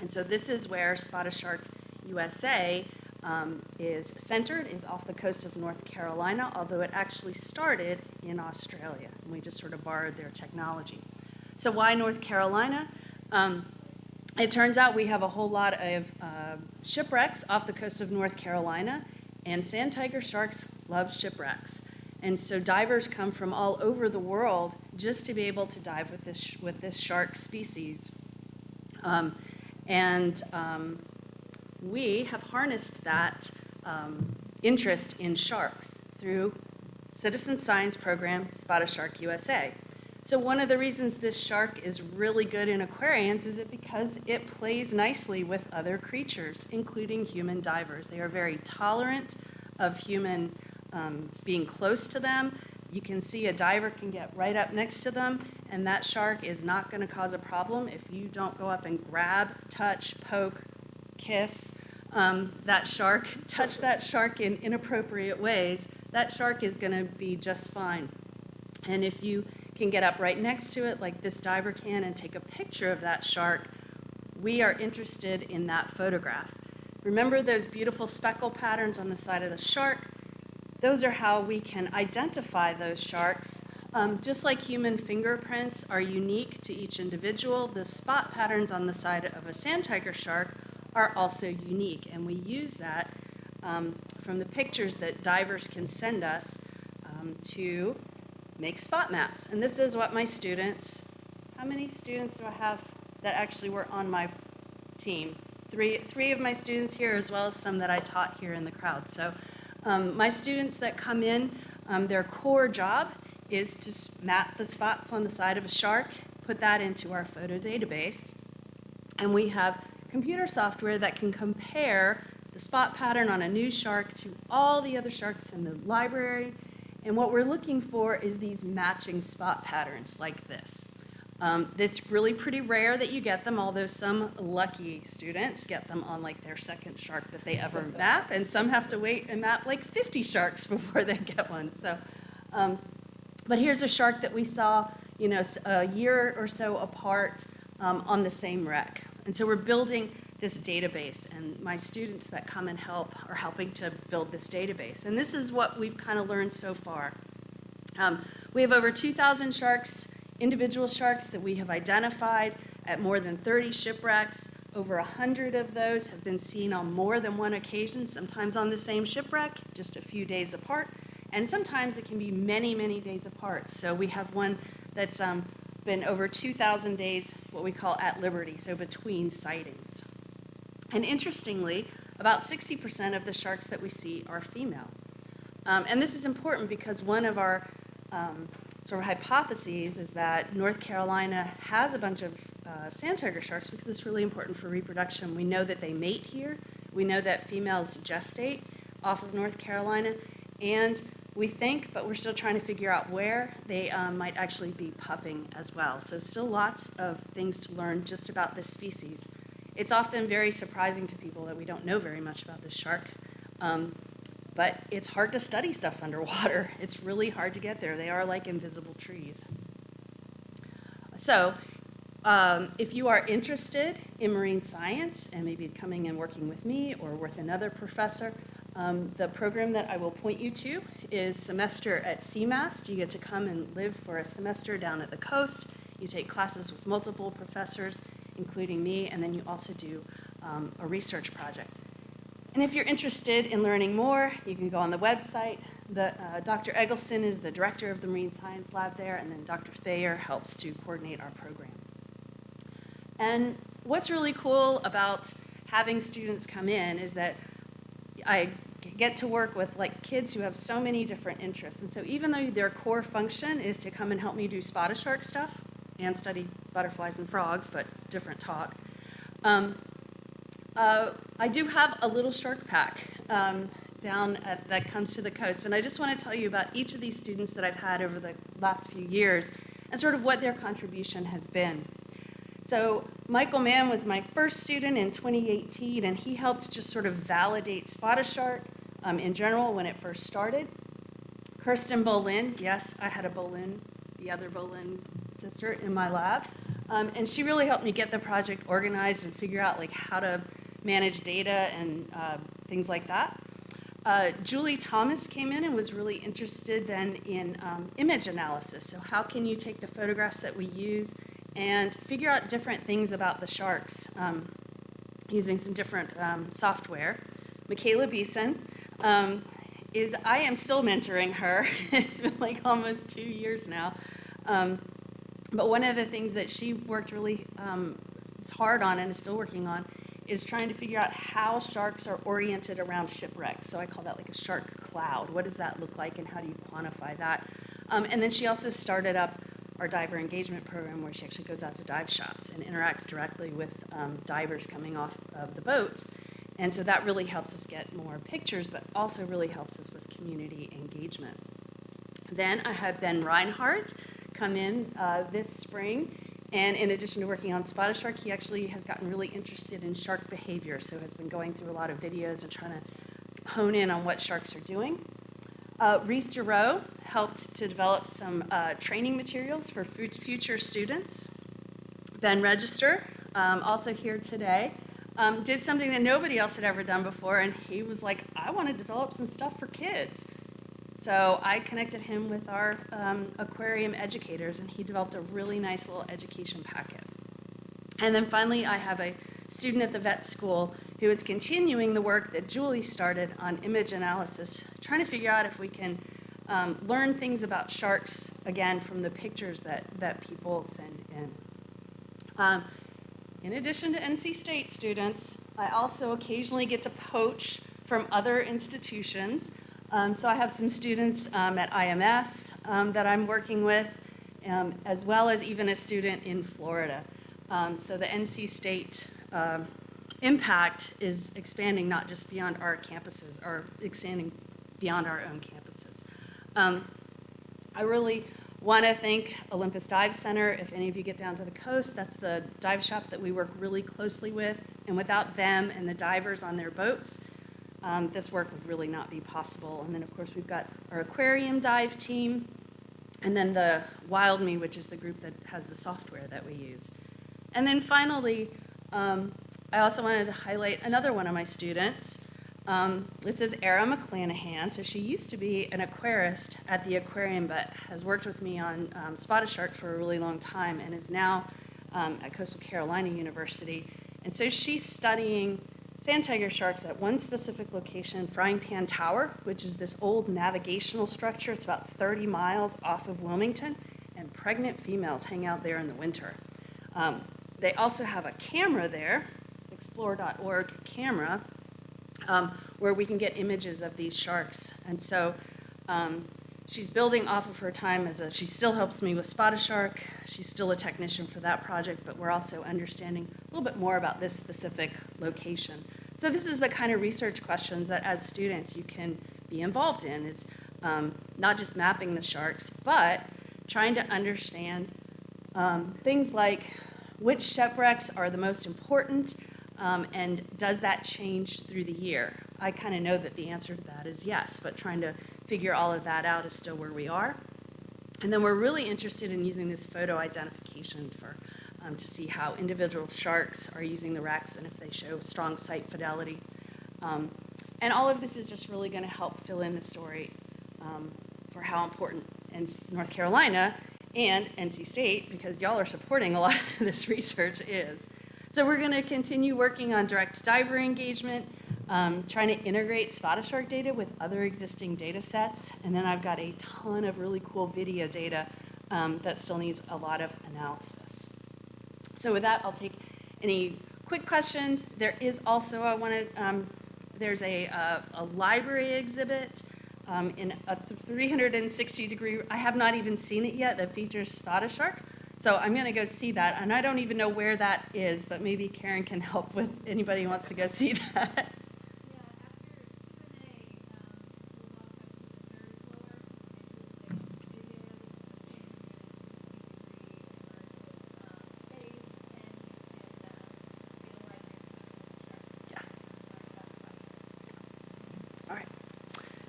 And so this is where Spot a Shark USA um, is centered, is off the coast of North Carolina, although it actually started in Australia, and we just sort of borrowed their technology. So why North Carolina? Um, it turns out we have a whole lot of uh, shipwrecks off the coast of North Carolina, and sand tiger sharks love shipwrecks. And so divers come from all over the world just to be able to dive with this, with this shark species. Um, and um, we have harnessed that um, interest in sharks through citizen science program Spot a Shark USA. So one of the reasons this shark is really good in aquariums is it because it plays nicely with other creatures, including human divers. They are very tolerant of human um, being close to them. You can see a diver can get right up next to them, and that shark is not going to cause a problem if you don't go up and grab, touch, poke, kiss um, that shark, touch that shark in inappropriate ways. That shark is going to be just fine. And if you can get up right next to it, like this diver can, and take a picture of that shark, we are interested in that photograph. Remember those beautiful speckle patterns on the side of the shark? Those are how we can identify those sharks. Um, just like human fingerprints are unique to each individual, the spot patterns on the side of a sand tiger shark are also unique. And we use that um, from the pictures that divers can send us um, to make spot maps. And this is what my students, how many students do I have that actually were on my team? Three, three of my students here, as well as some that I taught here in the crowd. So um, my students that come in, um, their core job is to map the spots on the side of a shark, put that into our photo database, and we have computer software that can compare the spot pattern on a new shark to all the other sharks in the library. And what we're looking for is these matching spot patterns like this. Um, it's really pretty rare that you get them, although some lucky students get them on like their second shark that they ever map, and some have to wait and map like 50 sharks before they get one. So, um, but here's a shark that we saw, you know, a year or so apart um, on the same wreck. And so we're building this database, and my students that come and help are helping to build this database. And this is what we've kind of learned so far. Um, we have over 2,000 sharks, individual sharks that we have identified at more than 30 shipwrecks. Over 100 of those have been seen on more than one occasion, sometimes on the same shipwreck, just a few days apart. And sometimes it can be many, many days apart. So we have one that's um, been over 2,000 days, what we call at liberty, so between sightings. And interestingly, about 60% of the sharks that we see are female. Um, and this is important because one of our um, sort of hypotheses is that North Carolina has a bunch of uh, sand tiger sharks because it's really important for reproduction. We know that they mate here. We know that females gestate off of North Carolina. And we think, but we're still trying to figure out where they um, might actually be pupping as well. So still lots of things to learn just about this species. It's often very surprising to people that we don't know very much about this shark. Um, but it's hard to study stuff underwater. It's really hard to get there. They are like invisible trees. So, um, if you are interested in marine science and maybe coming and working with me or with another professor, um, the program that I will point you to is semester at CMAST. You get to come and live for a semester down at the coast. You take classes with multiple professors, including me, and then you also do um, a research project. And if you're interested in learning more, you can go on the website. The, uh, Dr. Eggleston is the director of the Marine Science Lab there, and then Dr. Thayer helps to coordinate our program. And what's really cool about having students come in is that I get to work with like kids who have so many different interests. And so even though their core function is to come and help me do Spot a Shark stuff and study butterflies and frogs, but different talk, um, uh, I do have a little shark pack um, down at, that comes to the coast. And I just want to tell you about each of these students that I've had over the last few years and sort of what their contribution has been. So Michael Mann was my first student in 2018, and he helped just sort of validate spotted shark um, in general when it first started. Kirsten Bolin, yes, I had a Bolin, the other Bolin sister in my lab, um, and she really helped me get the project organized and figure out like how to manage data and uh, things like that. Uh, Julie Thomas came in and was really interested then in um, image analysis. So how can you take the photographs that we use and figure out different things about the sharks um, using some different um, software. Michaela Beeson um, is, I am still mentoring her. it's been like almost two years now. Um, but one of the things that she worked really um, hard on and is still working on is trying to figure out how sharks are oriented around shipwrecks. So I call that like a shark cloud. What does that look like and how do you quantify that? Um, and then she also started up our diver engagement program where she actually goes out to dive shops and interacts directly with um, divers coming off of the boats. And so that really helps us get more pictures, but also really helps us with community engagement. Then I had Ben Reinhardt come in uh, this spring. And in addition to working on Spot a Shark, he actually has gotten really interested in shark behavior. So has been going through a lot of videos and trying to hone in on what sharks are doing. Uh, Reese Giroux helped to develop some uh, training materials for future students. Ben Register, um, also here today, um, did something that nobody else had ever done before, and he was like, I want to develop some stuff for kids. So I connected him with our um, aquarium educators, and he developed a really nice little education packet. And then finally, I have a student at the vet school who is continuing the work that Julie started on image analysis, trying to figure out if we can um, learn things about sharks, again, from the pictures that, that people send in. Um, in addition to NC State students, I also occasionally get to poach from other institutions. Um, so I have some students um, at IMS um, that I'm working with, um, as well as even a student in Florida. Um, so the NC State um, impact is expanding not just beyond our campuses, or expanding beyond our own campuses. I really want to thank Olympus Dive Center. If any of you get down to the coast, that's the dive shop that we work really closely with. And without them and the divers on their boats, um, this work would really not be possible. And then, of course, we've got our aquarium dive team, and then the Wild Me, which is the group that has the software that we use. And then finally, um, I also wanted to highlight another one of my students. Um, this is Era McClanahan. So she used to be an aquarist at the aquarium, but has worked with me on um, Spot a Shark for a really long time and is now um, at Coastal Carolina University. And so she's studying sand tiger sharks at one specific location, Frying Pan Tower, which is this old navigational structure. It's about 30 miles off of Wilmington, and pregnant females hang out there in the winter. Um, they also have a camera there, explore.org camera, um, where we can get images of these sharks. And so um, she's building off of her time as a, she still helps me with Spot a shark. She's still a technician for that project, but we're also understanding a little bit more about this specific location. So this is the kind of research questions that as students you can be involved in is um, not just mapping the sharks, but trying to understand um, things like which shipwrecks are the most important um, and does that change through the year? I kind of know that the answer to that is yes, but trying to figure all of that out is still where we are. And then we're really interested in using this photo identification for, um, to see how individual sharks are using the wrecks and if they show strong site fidelity. Um, and all of this is just really going to help fill in the story um, for how important North Carolina and NC State, because y'all are supporting a lot of this research, is. So we're going to continue working on direct diver engagement, um, trying to integrate Spot a Shark data with other existing data sets. And then I've got a ton of really cool video data um, that still needs a lot of analysis. So with that, I'll take any quick questions. There is also, I want to, um, there's a, uh, a library exhibit um, in a 360 degree, I have not even seen it yet, that features Spot a Shark. So I'm going to go see that, and I don't even know where that is, but maybe Karen can help with anybody who wants to go see that. Yeah, after Q and A, um, we'll walk up to the third floor, and you'll see videos of the um, space, and you can, feel like you're Yeah. All right.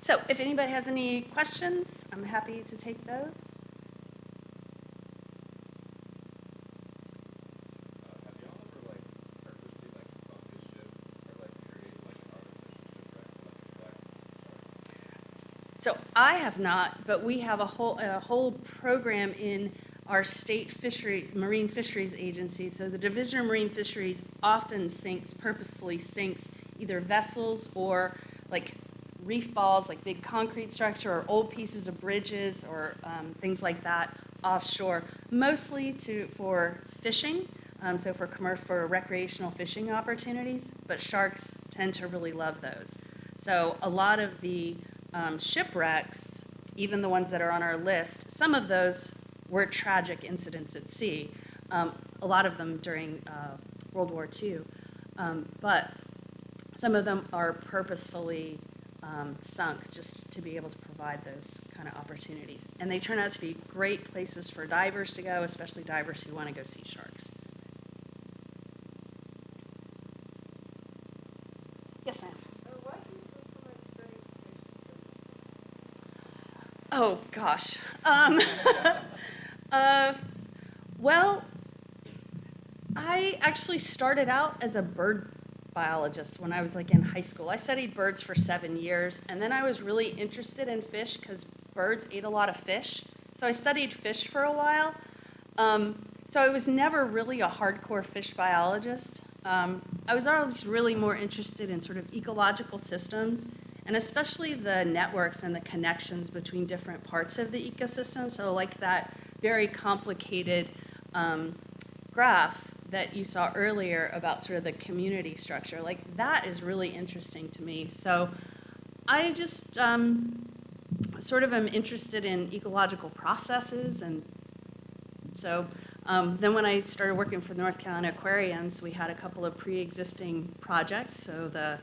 So if anybody has any questions, I'm happy to take those. Uh, have y'all ever like purposely like sunk a ship or like created like an artificial shipwreck to like attract sharks? So I have not, but we have a whole, a whole program in our state fisheries, marine fisheries agency. So the Division of Marine Fisheries often sinks, purposefully sinks either vessels or like reef balls, like big concrete structure or old pieces of bridges or um, things like that offshore, mostly to, for fishing. Um, so for commer- for recreational fishing opportunities, but sharks tend to really love those. So a lot of the um, shipwrecks, even the ones that are on our list, some of those were tragic incidents at sea. Um, a lot of them during uh, World War II, um, but some of them are purposefully um, sunk just to be able to provide those kind of opportunities. And they turn out to be great places for divers to go, especially divers who want to go see sharks. Yes, ma'am. why do you switch from like studying fish to Oh, gosh. Um, uh, well, I actually started out as a bird biologist when I was like in high school. I studied birds for seven years, and then I was really interested in fish because birds ate a lot of fish. So I studied fish for a while. Um, so I was never really a hardcore fish biologist. Um, I was always really more interested in sort of ecological systems and especially the networks and the connections between different parts of the ecosystem. So like that very complicated um, graph that you saw earlier about sort of the community structure, like that is really interesting to me. So I just um, sort of am interested in ecological processes and so um, then when I started working for North Carolina Aquariums, we had a couple of pre-existing projects. So the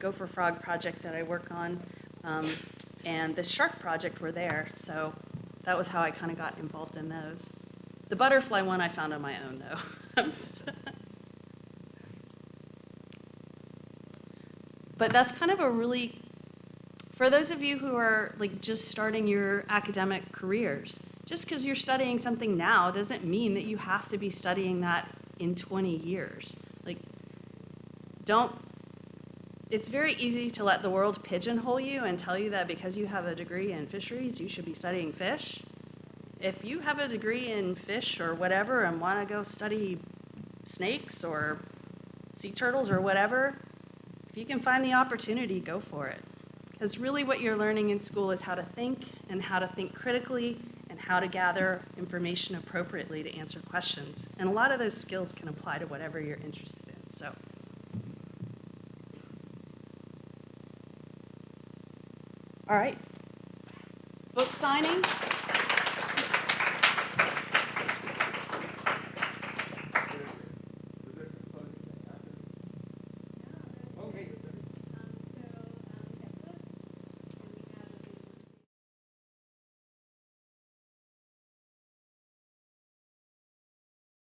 Gopher Frog project that I work on um, and the shark project were there. So that was how I kind of got involved in those. The butterfly one I found on my own though. but that's kind of a really for those of you who are like just starting your academic careers, just because you're studying something now doesn't mean that you have to be studying that in 20 years. Like, don't, it's very easy to let the world pigeonhole you and tell you that because you have a degree in fisheries, you should be studying fish. If you have a degree in fish or whatever and want to go study snakes or sea turtles or whatever, if you can find the opportunity, go for it. Because really what you're learning in school is how to think and how to think critically and how to gather information appropriately to answer questions. And a lot of those skills can apply to whatever you're interested in. So. All right. Book signing.